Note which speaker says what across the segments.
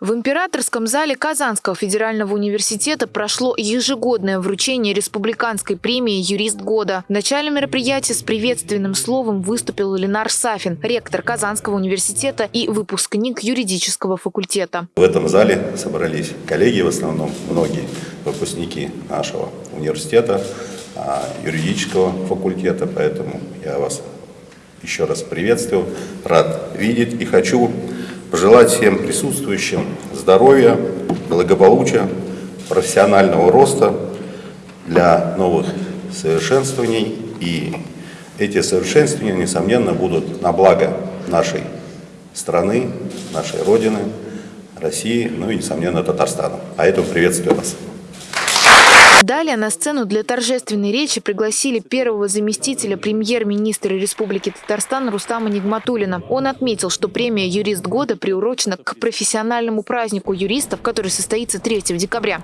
Speaker 1: В императорском зале Казанского федерального университета прошло ежегодное вручение республиканской премии «Юрист года». В начале мероприятия с приветственным словом выступил Ленар Сафин, ректор Казанского университета и выпускник юридического факультета.
Speaker 2: В этом зале собрались коллеги, в основном многие выпускники нашего университета, а, юридического факультета, поэтому я вас еще раз приветствую, рад видеть и хочу пожелать всем присутствующим здоровья, благополучия, профессионального роста для новых совершенствований. И эти совершенствования, несомненно, будут на благо нашей страны, нашей Родины, России, ну и, несомненно, Татарстана. А этому приветствую вас.
Speaker 1: Далее на сцену для торжественной речи пригласили первого заместителя премьер-министра Республики Татарстан Рустама Нигматулина. Он отметил, что премия «Юрист года» приурочена к профессиональному празднику юристов, который состоится 3 декабря.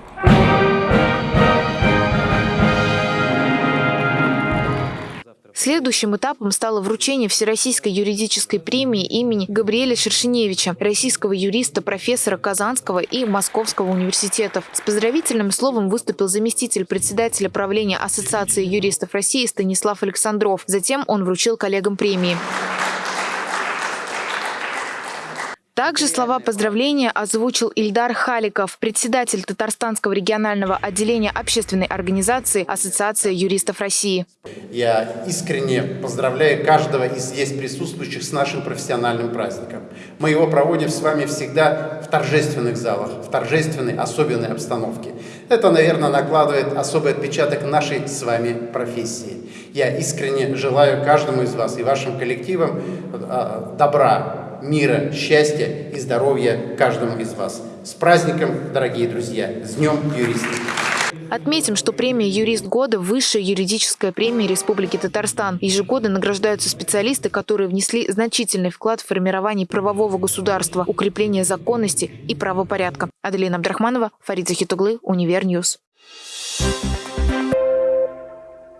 Speaker 1: Следующим этапом стало вручение Всероссийской юридической премии имени Габриэля Шершеневича, российского юриста, профессора Казанского и Московского университетов. С поздравительным словом выступил заместитель председателя правления Ассоциации юристов России Станислав Александров. Затем он вручил коллегам премии. Также слова поздравления озвучил Ильдар Халиков, председатель Татарстанского регионального отделения общественной организации Ассоциация юристов России.
Speaker 3: Я искренне поздравляю каждого из здесь присутствующих с нашим профессиональным праздником. Мы его проводим с вами всегда в торжественных залах, в торжественной, особенной обстановке. Это, наверное, накладывает особый отпечаток нашей с вами профессии. Я искренне желаю каждому из вас и вашим коллективам э, добра, мира, счастья и здоровья каждому из вас. С праздником, дорогие друзья! С Днем юриста!
Speaker 1: Отметим, что премия «Юрист года» – высшая юридическая премия Республики Татарстан. Ежегодно награждаются специалисты, которые внесли значительный вклад в формирование правового государства, укрепление законности и правопорядка. Аделина Абдрахманова, Фарид Захитуглы, Univer News. Thank you.